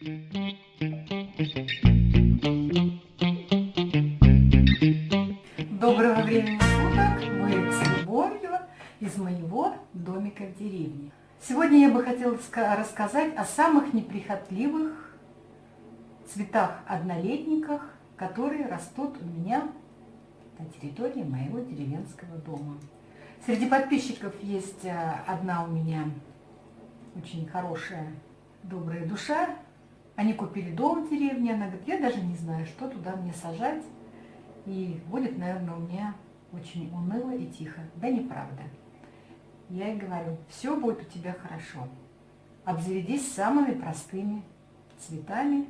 Доброго времени суток! Мы с любовью из моего домика в деревне. Сегодня я бы хотела рассказать о самых неприхотливых цветах-однолетниках, которые растут у меня на территории моего деревенского дома. Среди подписчиков есть э, одна у меня очень хорошая, добрая душа. Они купили дом в деревне, она говорит, я даже не знаю, что туда мне сажать. И будет, наверное, у меня очень уныло и тихо. Да неправда. Я ей говорю, все будет у тебя хорошо. Обзаведись самыми простыми цветами.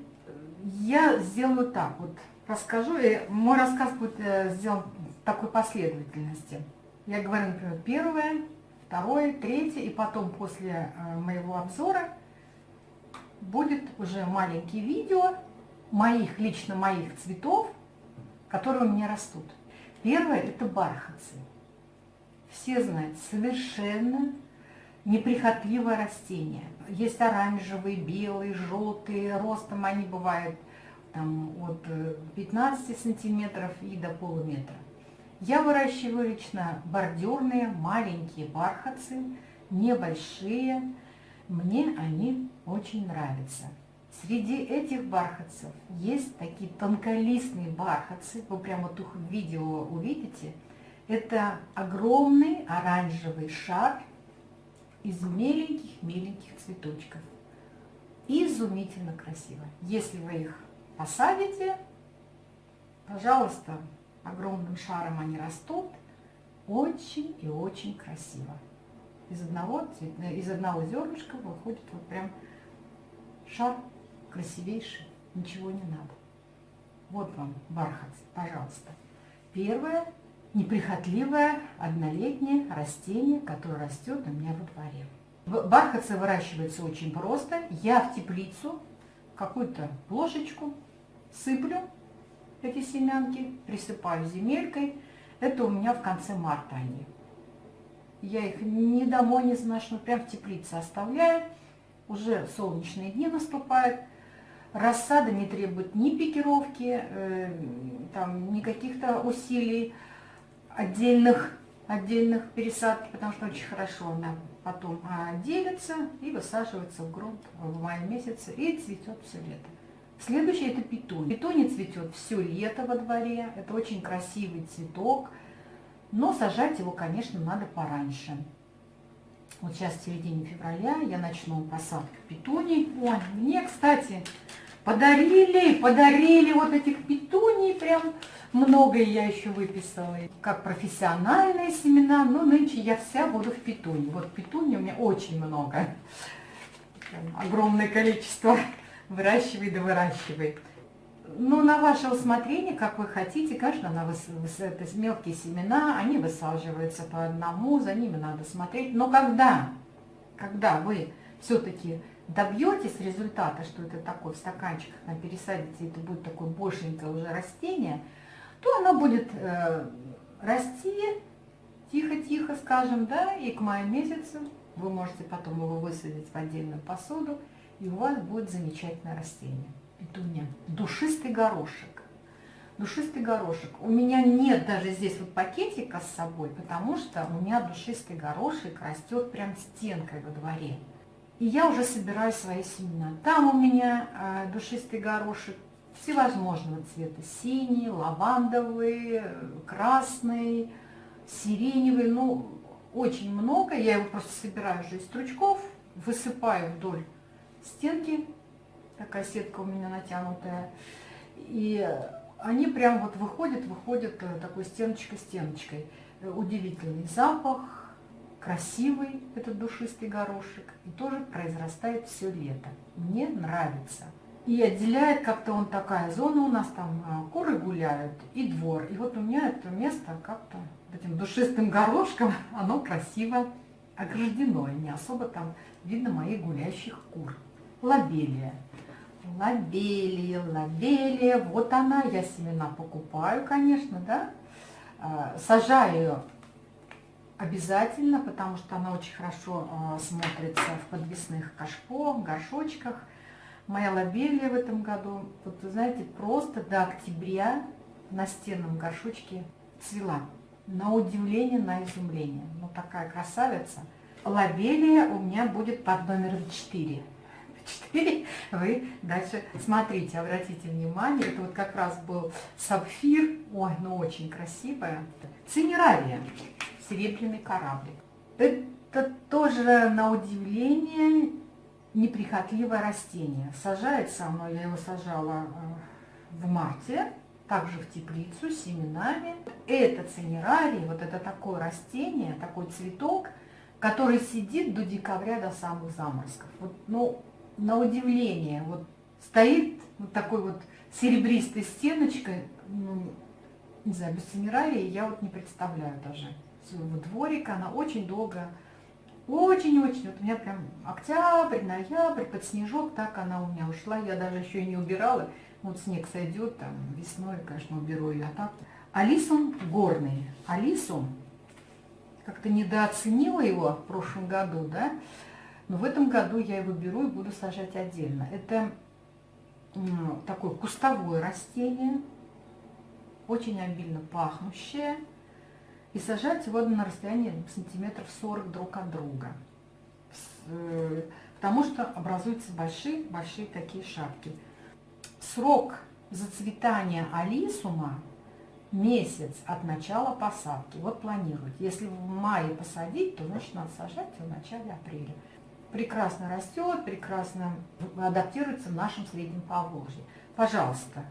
Я сделаю так, вот расскажу, и мой рассказ будет э, сделан в такой последовательности. Я говорю, например, первое, второе, третье, и потом после э, моего обзора будет уже маленькие видео моих, лично моих цветов, которые у меня растут. Первое – это бархатцы. Все знают, совершенно неприхотливое растение. Есть оранжевые, белые, желтые, ростом они бывают там, от 15 э, сантиметров и до полуметра. Я выращиваю лично бордюрные маленькие бархатцы, небольшие. Мне они очень нравятся. Среди этих бархатцев есть такие тонколистные бархатцы, вы прямо их в видео увидите. Это огромный оранжевый шар из меленьких-меленьких цветочков. Изумительно красиво. Если вы их посадите, пожалуйста, огромным шаром они растут, очень и очень красиво. Из одного, из одного зернышка выходит вот прям шар красивейший, ничего не надо. Вот вам бархат, пожалуйста. Первое неприхотливое однолетнее растение, которое растет у меня во дворе. Бархатцы выращивается очень просто. Я в теплицу какую-то ложечку сыплю эти семянки, присыпаю земелькой. Это у меня в конце марта они. Я их ни домой не сношу, прям в теплице оставляю. Уже солнечные дни наступают. Рассада не требует ни пикировки, э, там, ни каких-то усилий отдельных, отдельных пересадки, потому что очень хорошо она потом а, делится и высаживается в грунт в мае месяце и цветет все лето. Следующее это петуния. Петуния цветет все лето во дворе. Это очень красивый цветок. Но сажать его, конечно, надо пораньше. Вот сейчас середине февраля я начну посадку петуний. Ой, мне, кстати, подарили, подарили вот этих петуний. Прям много я еще выписала. Как профессиональные семена. Но нынче я вся буду в петуне. Вот петуни у меня очень много. огромное количество выращивай да выращивай. Ну, на ваше усмотрение, как вы хотите, конечно, на выс... это мелкие семена, они высаживаются по одному, за ними надо смотреть. Но когда, когда вы все-таки добьетесь результата, что это такой в стаканчиках на пересадите, это будет такое большенькое уже растение, то оно будет э, расти тихо-тихо, скажем, да, и к маю месяцу вы можете потом его высадить в отдельную посуду, и у вас будет замечательное растение. Петуния. Душистый горошек. Душистый горошек. У меня нет даже здесь вот пакетика с собой, потому что у меня душистый горошек растет прям стенкой во дворе. И я уже собираю свои семена. Там у меня э, душистый горошек всевозможного цвета. Синий, лавандовый, красный, сиреневый. Ну, очень много. Я его просто собираю уже из стручков, высыпаю вдоль стенки, такая сетка у меня натянутая, и они прям вот выходят, выходят э, такой стеночкой-стеночкой. Удивительный запах, красивый этот душистый горошек, и тоже произрастает все лето. Мне нравится. И отделяет как-то он такая зона у нас, там э, куры гуляют и двор. И вот у меня это место как-то этим душистым горошком, оно красиво ограждено, и не особо там видно моих гуляющих кур лобелия. Лобелия, лобелия, вот она, я семена покупаю, конечно, да. А, сажаю ее обязательно, потому что она очень хорошо а, смотрится в подвесных кашпо, горшочках. моя лобелия в этом году, вот знаете, просто до октября в настенном горшочке цвела. На удивление, на изумление. Ну, такая красавица. Лобелия у меня будет под номером 4. 4 вы дальше смотрите, обратите внимание. Это вот как раз был сапфир. Ой, ну очень красивая. Цинерария. Серебряный кораблик. Это тоже на удивление неприхотливое растение. Сажает со мной, я его сажала э, в марте, также в теплицу с семенами. Это цинерарий, вот это такое растение, такой цветок, который сидит до декабря, до самых заморозков. Вот, ну, на удивление, вот стоит вот такой вот серебристой стеночкой, ну, не знаю, без цинерарии я вот не представляю даже своего дворика, она очень долго очень-очень, вот у меня прям октябрь, ноябрь, под снежок, так она у меня ушла. Я даже еще и не убирала. Вот снег сойдет, там весной, конечно, уберу ее. А так. Алисум горный. Алисум, как-то недооценила его в прошлом году, да? Но в этом году я его беру и буду сажать отдельно. Это такое кустовое растение, очень обильно пахнущее и сажать его на расстоянии сантиметров 40 друг от друга. Э, потому что образуются большие-большие такие шапки. Срок зацветания алисума месяц от начала посадки. Вот планируют. Если в мае посадить, то значит надо сажать в начале апреля. Прекрасно растет, прекрасно адаптируется в нашем среднем Поволжье. Пожалуйста,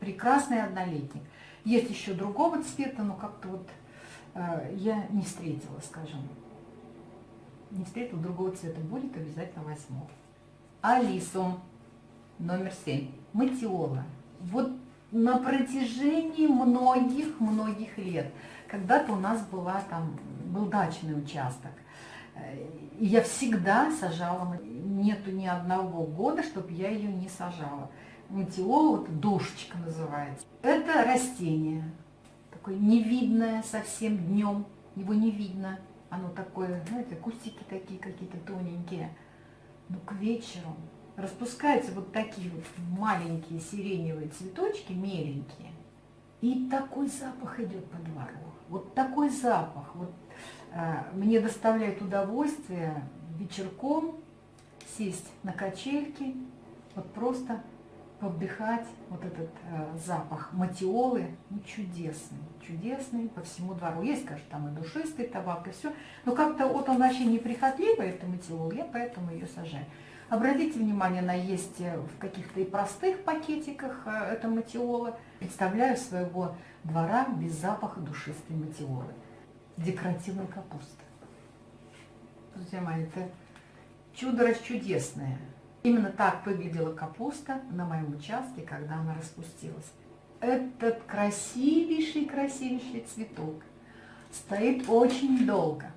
прекрасный однолетник. Есть еще другого цвета, но как-то вот Э, я не встретила, скажем. Не встретила другого цвета. Будет, обязательно возьму. Алису, номер семь. Матиола. Вот на протяжении многих-многих лет. Когда-то у нас была там, был дачный участок. Я всегда сажала, нету ни одного года, чтобы я ее не сажала. Матиола, вот душечка называется. Это растение такое невидное совсем днем, его не видно. Оно такое, знаете, кустики такие какие-то тоненькие. Но к вечеру распускаются вот такие вот маленькие сиреневые цветочки, меленькие. И такой запах идет по двору. Вот такой запах. Вот, мне доставляет удовольствие вечерком сесть на качельки, вот просто повдыхать вот этот э, запах матиолы, ну, чудесный, чудесный по всему двору. Есть, конечно, там и душистый табак, и все, но как-то вот он вообще неприхотливый, это матиол, я поэтому ее сажаю. Обратите внимание, она есть э, в каких-то и простых пакетиках, э, это матиола. Представляю своего двора без запаха душистой матиолы. Декоративная капуста. Друзья мои, это чудо расчудесное. Именно так выглядела капуста на моем участке, когда она распустилась. Этот красивейший, красивейший цветок стоит очень долго.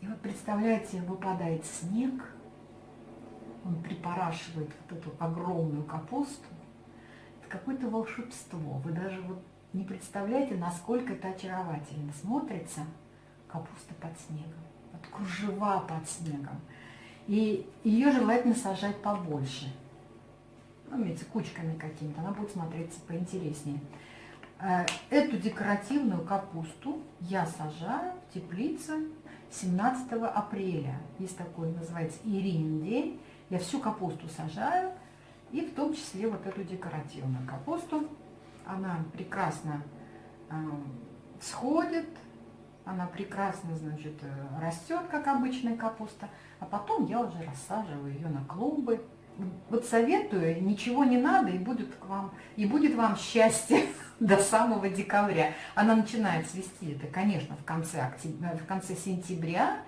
И вот представляете, выпадает снег, он припорашивает вот эту огромную капусту. Это какое-то волшебство. Вы даже вот не представляете, насколько это очаровательно смотрится капуста под снегом. Вот кружева под снегом. И ее желательно сажать побольше. Ну, имеется кучками какими-то, она будет смотреться поинтереснее. Э, эту декоративную капусту я сажаю в теплице 17 апреля. Есть такой, называется Ирин день. Я всю капусту сажаю, и в том числе вот эту декоративную капусту. Она прекрасно э, всходит, она прекрасно, значит, э, растет, как обычная капуста, а потом я уже рассаживаю ее на клумбы. Вот советую, ничего не надо, и будет, к вам, и будет вам счастье до самого декабря. Она начинает цвести, это, конечно, в конце, октября, в конце сентября,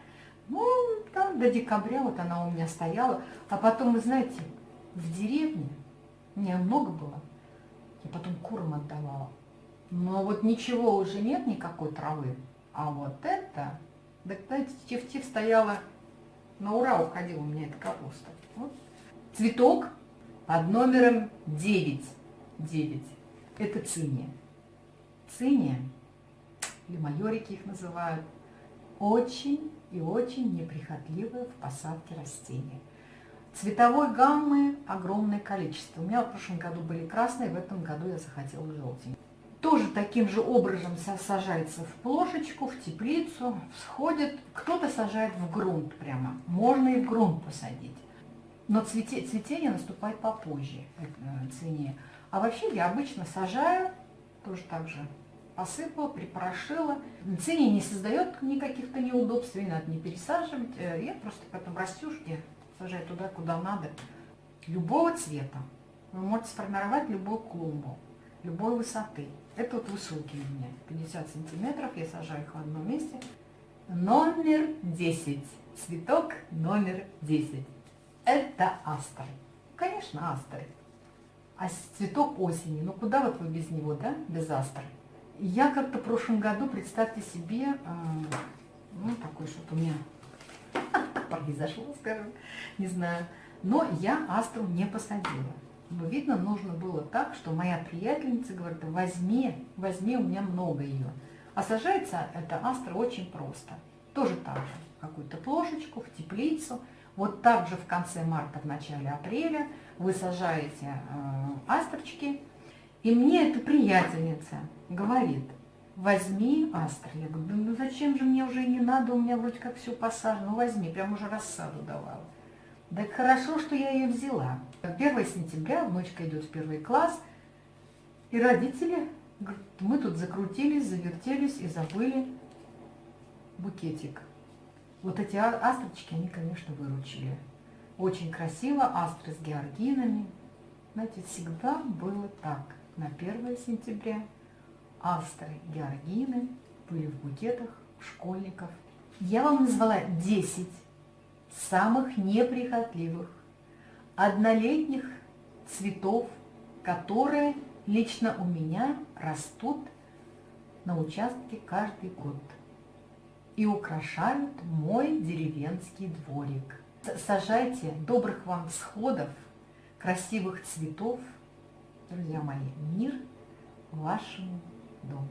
ну, там до декабря вот она у меня стояла. А потом, вы знаете, в деревне, у меня много было, я потом курам отдавала. Но вот ничего уже нет, никакой травы. А вот это, да, знаете, тиф-тиф стояла, на ура уходила у меня эта капуста. Вот. Цветок под номером 9. 9. Это циния. Циния, или майорики их называют, очень и очень неприхотливые в посадке растения. Цветовой гаммы огромное количество. У меня в прошлом году были красные, в этом году я захотела желтенький. Тоже таким же образом сажается в плошечку, в теплицу, всходит. Кто-то сажает в грунт прямо. Можно и в грунт посадить. Но цвете, цветение наступает попозже, э, цвение. А вообще я обычно сажаю, тоже так же посыпала, припорошила. Цвение не создает никаких-то неудобств, не надо не пересаживать. Э, я просто потом растюшки сажаю туда, куда надо. Любого цвета. Вы можете сформировать любую клумбу, любой высоты. Это вот высокие у меня, 50 сантиметров, я сажаю их в одном месте. Номер 10. Цветок номер 10. Это астр. Конечно, астры. А цветок осени, ну куда вот вы без него, да, без астры? Я как-то в прошлом году, представьте себе, э, ну такой что-то у меня произошло, скажем, не знаю, но я астру не посадила. Но, видно, нужно было так, что моя приятельница говорит, возьми, возьми, у меня много ее. А сажается эта астра очень просто. Тоже так же, какую-то плошечку, в теплицу. Вот так же в конце марта, в начале апреля вы сажаете э, астрочки. И мне эта приятельница говорит, возьми астры. Я говорю, да ну зачем же мне уже не надо, у меня вроде как все посажено. Ну возьми, прям уже рассаду давала. Так хорошо, что я ее взяла. 1 сентября, внучка идет в первый класс, и родители, говорят, мы тут закрутились, завертелись и забыли букетик. Вот эти а, астрочки, они, конечно, выручили. Очень красиво, астры с георгинами. Знаете, всегда было так. На 1 сентября астры, георгины были в букетах школьников. Я вам назвала 10 самых неприхотливых, однолетних цветов, которые лично у меня растут на участке каждый год и украшают мой деревенский дворик. Сажайте добрых вам всходов, красивых цветов, друзья мои, мир вашему Dom.